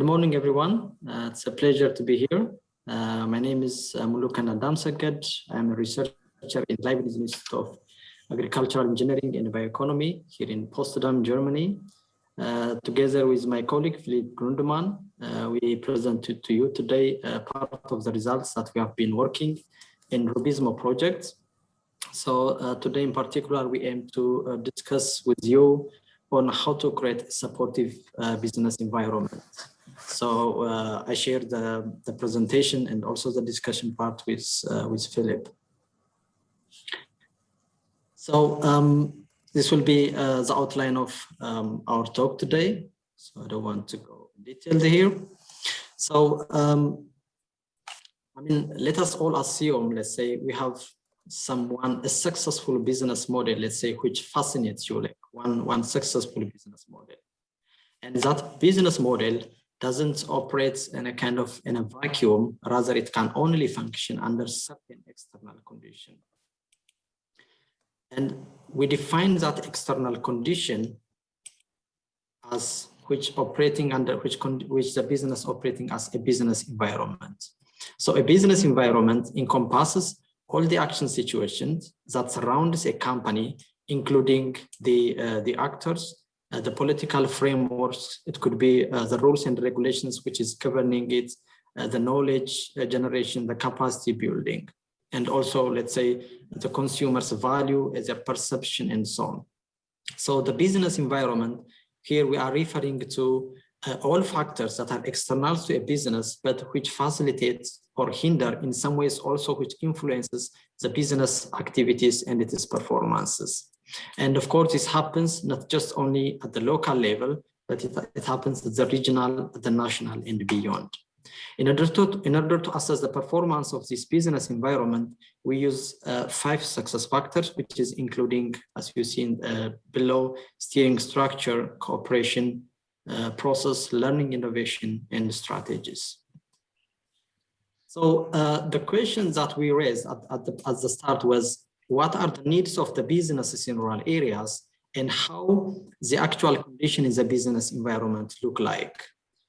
Good morning, everyone. Uh, it's a pleasure to be here. Uh, my name is uh, Muluken Adamseged. I'm a researcher in Leibniz Institute of Agricultural Engineering and Bioeconomy here in Potsdam, Germany. Uh, together with my colleague, Philippe Grundmann, uh, we present to, you today uh, part of the results that we have been working in Rubizmo project. So today in particular, we aim to discuss with you on how to create a supportive business environment. So uh, I share the, the presentation and also the discussion part with, uh, with Philip. So um, this will be uh, the outline of um, our talk today. So I don't want to go in detail here. So um, I mean, let us all assume, let's say we have someone, a successful business model, let's say, which fascinates you, like one, one successful business model. And that business model doesn't operate in a kind of in a vacuum, rather it can only function under certain external condition. And we define that external condition as which operating under which which the business operating as a business environment. So a business environment encompasses all the action situations that surrounds a company, including the, uh, the actors, uh, the political frameworks, it could be uh, the rules and regulations which is governing it, uh, the knowledge uh, generation, the capacity building, and also, let's say, the consumer's value, their perception, and so on. So the business environment, here we are referring to uh, all factors that are external to a business, but which facilitates or hinder in some ways also which influences the business activities and its performances. And of course, this happens not just only at the local level, but it, it happens at the regional, at the national and beyond. In order, to, in order to assess the performance of this business environment, we use uh, five success factors, which is including, as you see uh, below, steering structure, cooperation, uh, process, learning, innovation, and strategies. So uh, the question that we raised at, at, the, at the start was, what are the needs of the businesses in rural areas and how the actual condition in the business environment look like?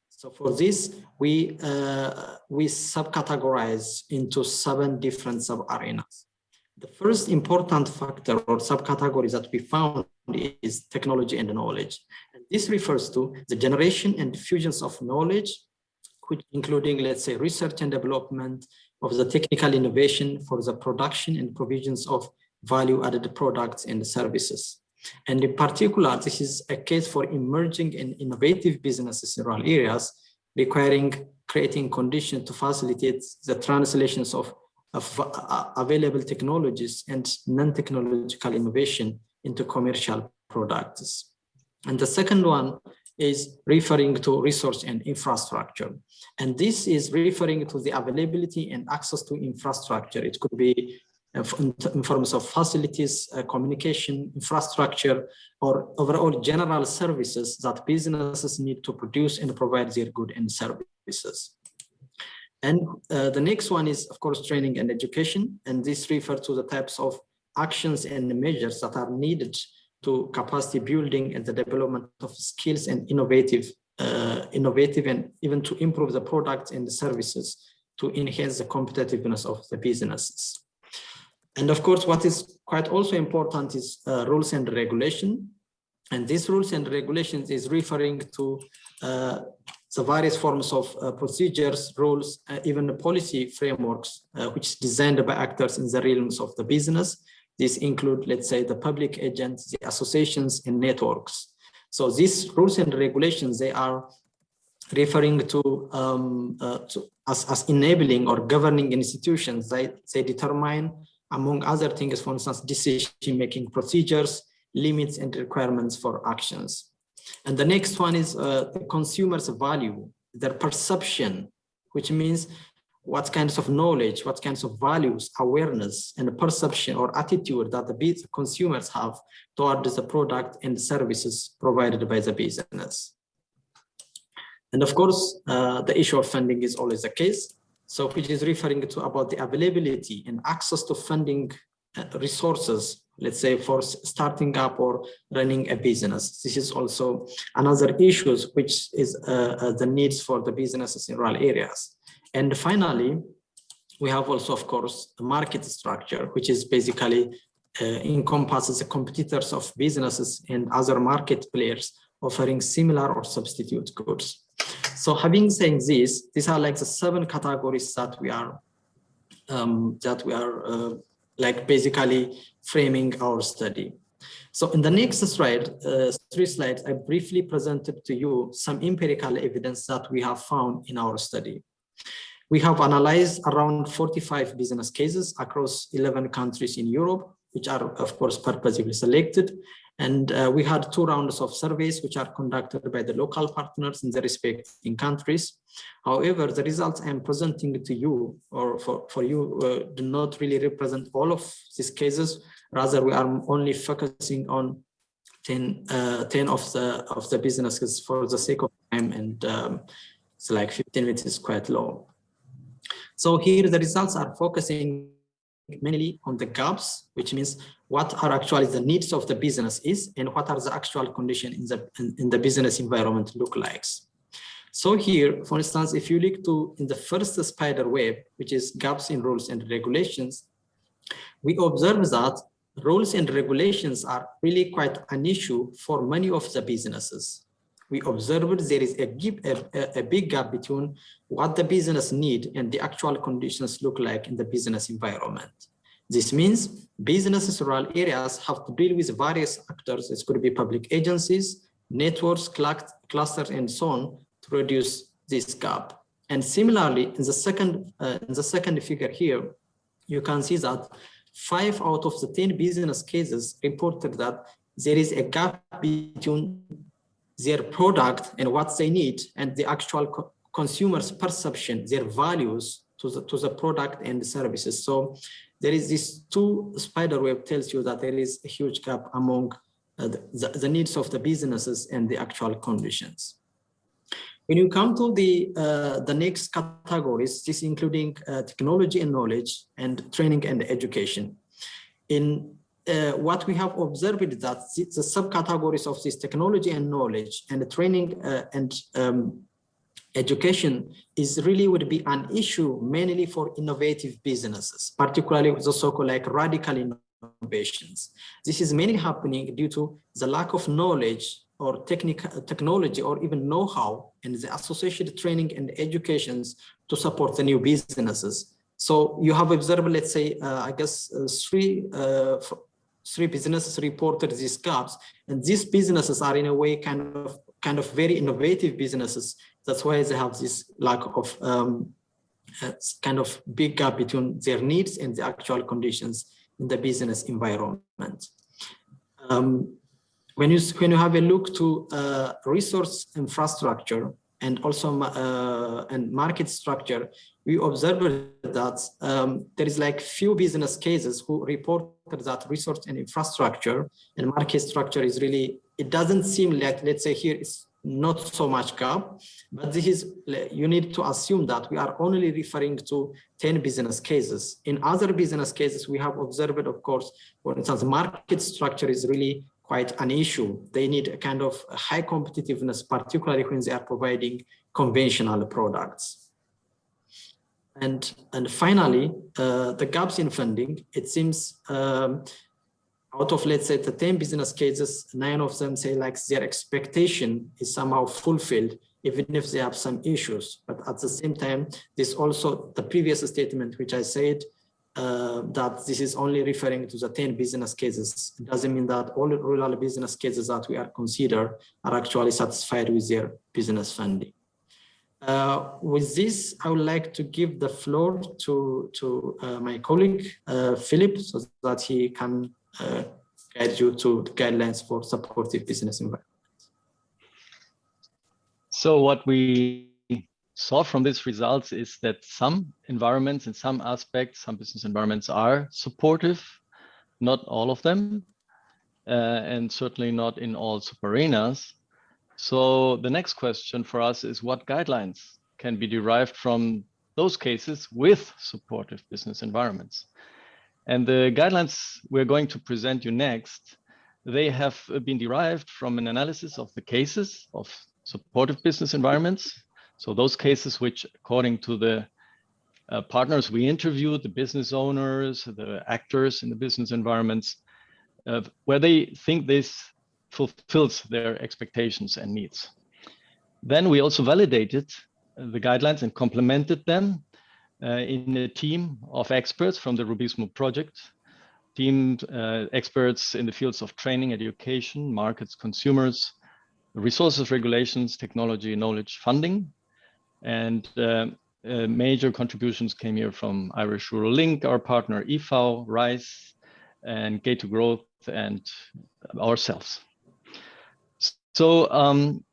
So for this, we, uh, we subcategorize into seven different sub-arenas. The first important factor or subcategory that we found is technology and knowledge. And this refers to the generation and diffusions of knowledge which including, let's say, research and development of the technical innovation for the production and provisions of value-added products and services. And in particular, this is a case for emerging and innovative businesses in rural areas, requiring creating conditions to facilitate the translations of, of uh, available technologies and non-technological innovation into commercial products. And the second one is referring to resource and infrastructure. And this is referring to the availability and access to infrastructure. It could be uh, in terms of facilities, uh, communication, infrastructure, or overall general services that businesses need to produce and provide their goods and services. And uh, the next one is, of course, training and education. And this refers to the types of actions and measures that are needed to capacity building and the development of skills and innovative, uh, innovative and even to improve the products and the services to enhance the competitiveness of the businesses. And of course, what is quite also important is uh, rules and regulation. And these rules and regulations is referring to uh, the various forms of uh, procedures, rules, uh, even the policy frameworks, uh, which is designed by actors in the realms of the business these include, let's say, the public agents, the associations and networks. So these rules and regulations, they are referring to, um, uh, to as, as enabling or governing institutions. They, they determine, among other things, for instance, decision-making procedures, limits and requirements for actions. And the next one is uh, the consumer's value, their perception, which means what kinds of knowledge, what kinds of values, awareness, and perception or attitude that the consumers have towards the product and services provided by the business. And of course, uh, the issue of funding is always the case. So which is referring to about the availability and access to funding uh, resources let's say for starting up or running a business. This is also another issues which is uh, uh, the needs for the businesses in rural areas. And finally, we have also, of course, the market structure, which is basically uh, encompasses the competitors of businesses and other market players offering similar or substitute goods. So having said this, these are like the seven categories that we are um, that we are uh, like basically framing our study. So in the next slide, uh, three slides, I briefly presented to you some empirical evidence that we have found in our study. We have analyzed around 45 business cases across 11 countries in Europe, which are of course purposely selected. And uh, we had two rounds of surveys, which are conducted by the local partners in the respective countries. However, the results I am presenting to you or for, for you uh, do not really represent all of these cases. Rather, we are only focusing on 10, uh, 10 of the of the businesses for the sake of time and um, it's like 15 minutes is quite low. So here the results are focusing mainly on the gaps, which means what are actually the needs of the business is and what are the actual conditions in the, in, in the business environment look like. So here, for instance, if you look to in the first spider web, which is gaps in rules and regulations, we observe that rules and regulations are really quite an issue for many of the businesses. We observed there is a, a, a big gap between what the business need and the actual conditions look like in the business environment. This means businesses rural areas have to deal with various actors. It could be public agencies, networks, clusters, and so on to reduce this gap. And similarly, in the second uh, in the second figure here, you can see that five out of the 10 business cases reported that there is a gap between their product and what they need and the actual co consumers perception, their values to the, to the product and the services. So there is this two spider web tells you that there is a huge gap among uh, the, the, needs of the businesses and the actual conditions. When you come to the uh, the next categories, this including uh, technology and knowledge and training and education. In uh, what we have observed is that the, subcategories of this technology and knowledge and training uh, and um, education is really would be an issue mainly for innovative businesses, particularly the so-called like radical innovations. This is mainly happening due to the lack of knowledge or technical technology or even know-how and the associated training and educations to support the new businesses. So you have observed, let's say, uh, I guess uh, three uh, three businesses reported these gaps, and these businesses are in a way kind of kind of very innovative businesses. That's why they have this lack of um, uh, kind of big gap between their needs and the actual conditions in the business environment. Um, when you when you have a look to uh, resource infrastructure and also uh, and market structure, we observed that um, there is like few business cases who reported that resource and infrastructure and market structure is really, it doesn't seem like, let's say here is not so much gap, but this is, you need to assume that we are only referring to 10 business cases. In other business cases, we have observed, of course, for instance, market structure is really quite an issue. They need a kind of high competitiveness, particularly when they are providing conventional products. And, and finally, uh, the gaps in funding, it seems um, out of, let's say, the 10 business cases, nine of them say like their expectation is somehow fulfilled, even if they have some issues. But at the same time, this also the previous statement, which I said, uh, that this is only referring to the 10 business cases. It doesn't mean that all rural business cases that we are consider are actually satisfied with their business funding. Uh, with this, I would like to give the floor to, to uh, my colleague, uh, Philip, so that he can uh, guide you to the guidelines for supportive business environment. So what we saw from these results is that some environments in some aspects, some business environments are supportive, not all of them, uh, and certainly not in all subarenas. So the next question for us is what guidelines can be derived from those cases with supportive business environments? And the guidelines we're going to present you next, they have been derived from an analysis of the cases of supportive business environments. So those cases which, according to the uh, partners we interviewed, the business owners, the actors in the business environments, uh, where they think this fulfills their expectations and needs. Then we also validated the guidelines and complemented them uh, in a team of experts from the Rubizmo project, team uh, experts in the fields of training, education, markets, consumers, resources regulations, technology, knowledge, funding. And uh, uh, major contributions came here from Irish Rural Link, our partner IFAO, RISE, and Gate to Growth, and ourselves. So um,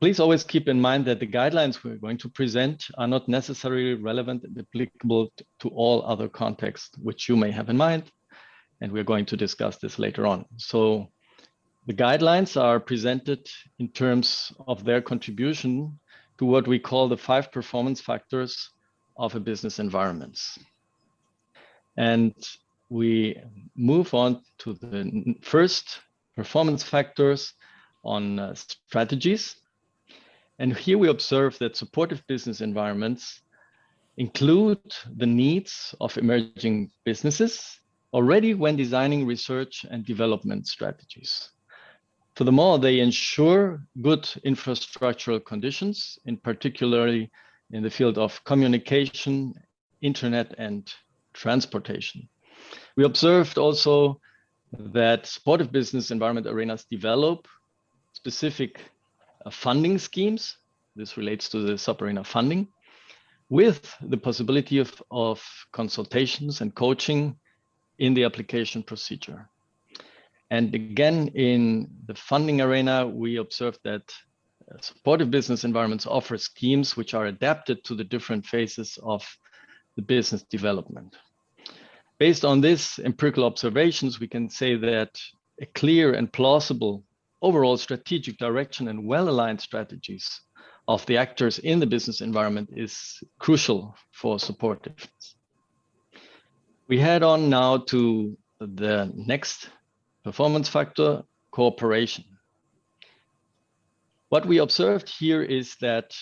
please always keep in mind that the guidelines we're going to present are not necessarily relevant and applicable to all other contexts which you may have in mind. And we're going to discuss this later on. So the guidelines are presented in terms of their contribution to what we call the five performance factors of a business environment. And we move on to the first performance factors on uh, strategies. And here we observe that supportive business environments include the needs of emerging businesses already when designing research and development strategies. Furthermore, they ensure good infrastructural conditions, in particularly in the field of communication, internet, and transportation. We observed also that supportive business environment arenas develop specific uh, funding schemes. This relates to the sub-arena funding with the possibility of, of consultations and coaching in the application procedure. And again, in the funding arena, we observed that uh, supportive business environments offer schemes which are adapted to the different phases of the business development. Based on these empirical observations, we can say that a clear and plausible overall strategic direction and well-aligned strategies of the actors in the business environment is crucial for supportiveness. We head on now to the next performance factor, cooperation. What we observed here is that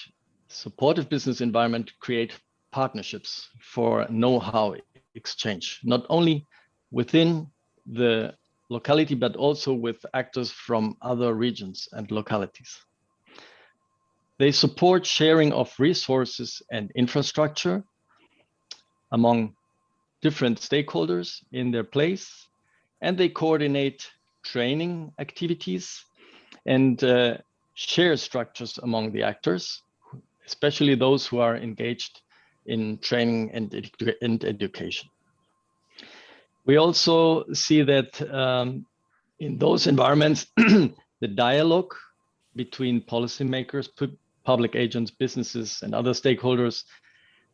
supportive business environment create partnerships for know-how exchange, not only within the locality, but also with actors from other regions and localities. They support sharing of resources and infrastructure among different stakeholders in their place, and they coordinate training activities and uh, share structures among the actors, especially those who are engaged in training and, edu and education. We also see that um, in those environments, the dialogue between policymakers, pu public agents, businesses, and other stakeholders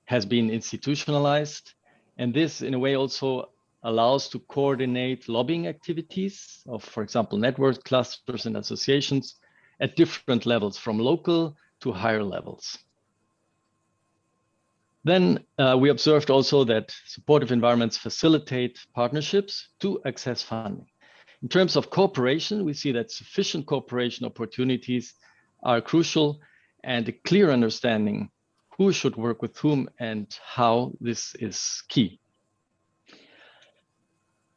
has been institutionalized. And this, in a way, also allows to coordinate lobbying activities of, for example, network clusters and associations at different levels, from local to higher levels. Then uh, we observed also that supportive environments facilitate partnerships to access funding. In terms of cooperation, we see that sufficient cooperation opportunities are crucial and a clear understanding who should work with whom and how this is key.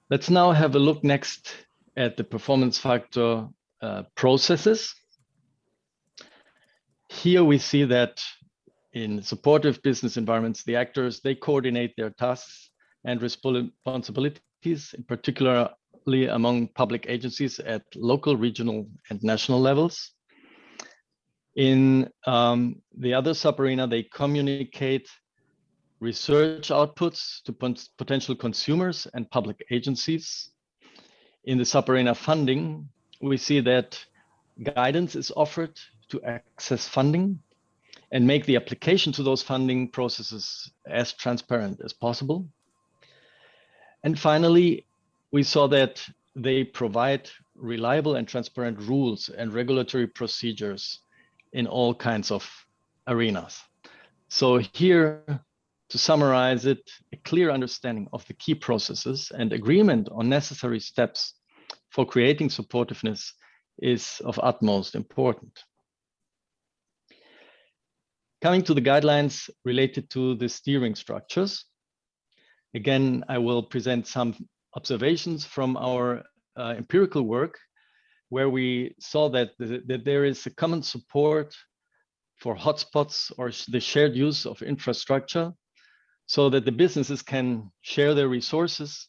Let's now have a look next at the performance factor uh, processes. Here we see that in supportive business environments, the actors, they coordinate their tasks and responsibilities, particularly among public agencies at local, regional, and national levels. In um, the other sub-arena, they communicate research outputs to potential consumers and public agencies. In the sub-arena funding, we see that guidance is offered to access funding and make the application to those funding processes as transparent as possible. And finally, we saw that they provide reliable and transparent rules and regulatory procedures in all kinds of arenas. So here, to summarize it, a clear understanding of the key processes and agreement on necessary steps for creating supportiveness is of utmost important. Coming to the guidelines related to the steering structures. Again, I will present some observations from our uh, empirical work where we saw that, the, that there is a common support for hotspots or the shared use of infrastructure so that the businesses can share their resources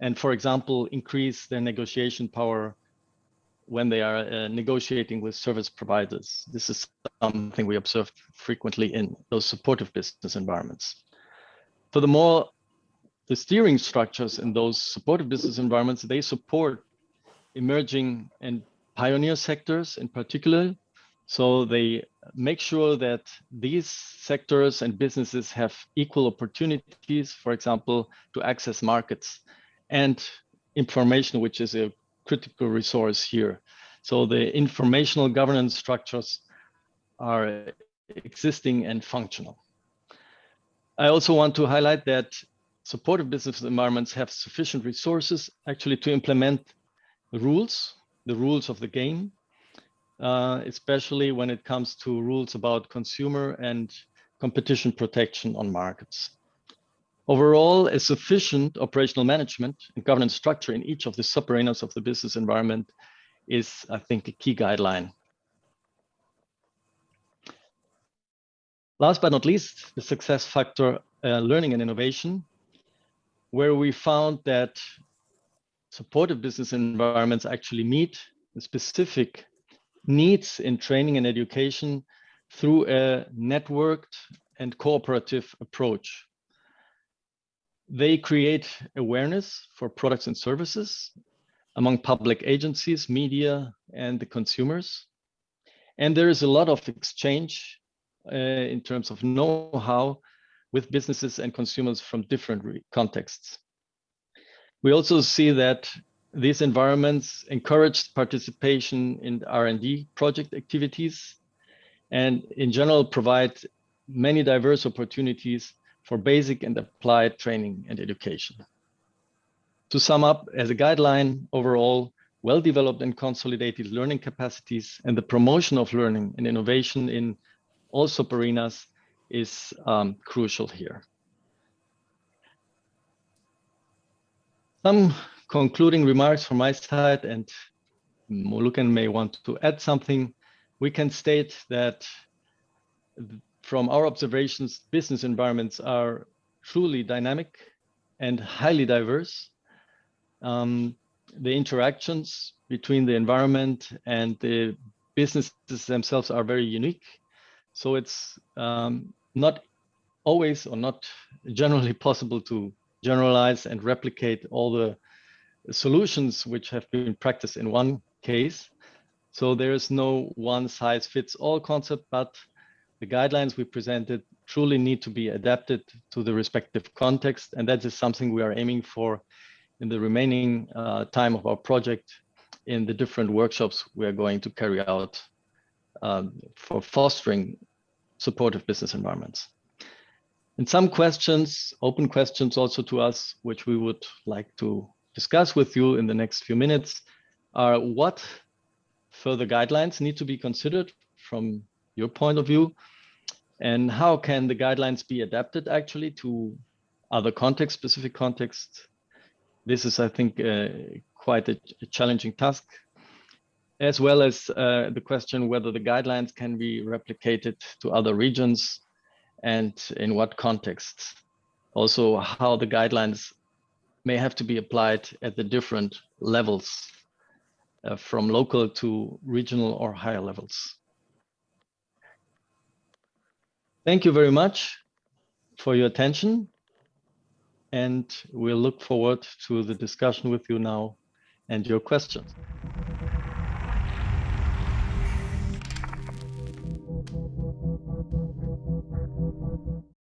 and, for example, increase their negotiation power when they are uh, negotiating with service providers. This is something we observed frequently in those supportive business environments. Furthermore, the steering structures in those supportive business environments, they support emerging and pioneer sectors in particular. So they make sure that these sectors and businesses have equal opportunities, for example, to access markets and information, which is a critical resource here. So the informational governance structures are existing and functional. I also want to highlight that supportive business environments have sufficient resources actually to implement the rules, the rules of the game, uh, especially when it comes to rules about consumer and competition protection on markets. Overall, a sufficient operational management and governance structure in each of the subarenas of the business environment is, I think, a key guideline. Last but not least, the success factor, uh, learning and innovation, where we found that supportive business environments actually meet the specific needs in training and education through a networked and cooperative approach. They create awareness for products and services among public agencies, media, and the consumers. And there is a lot of exchange uh, in terms of know-how with businesses and consumers from different contexts. We also see that these environments encourage participation in R&D project activities and in general provide many diverse opportunities for basic and applied training and education. To sum up, as a guideline, overall, well-developed and consolidated learning capacities and the promotion of learning and innovation in all subarenas is um, crucial here. Some concluding remarks from my side, and Muluken may want to add something. We can state that from our observations, business environments are truly dynamic and highly diverse. Um, the interactions between the environment and the businesses themselves are very unique. So it's um, not always or not generally possible to generalize and replicate all the solutions which have been practiced in one case. So there is no one size fits all concept, but the guidelines we presented truly need to be adapted to the respective context. And that is something we are aiming for in the remaining uh, time of our project in the different workshops we are going to carry out um, for fostering supportive business environments. And some questions, open questions also to us, which we would like to discuss with you in the next few minutes are what further guidelines need to be considered from your point of view? And how can the guidelines be adapted actually to other context specific contexts? This is i think uh, quite a, a, challenging task as well as uh, the question whether the guidelines can be replicated to other regions and in what context also how the guidelines may have to be applied at the different levels uh, from local to regional or higher levels. Thank you very much for your attention. And we'll look forward to the discussion with you now and your questions.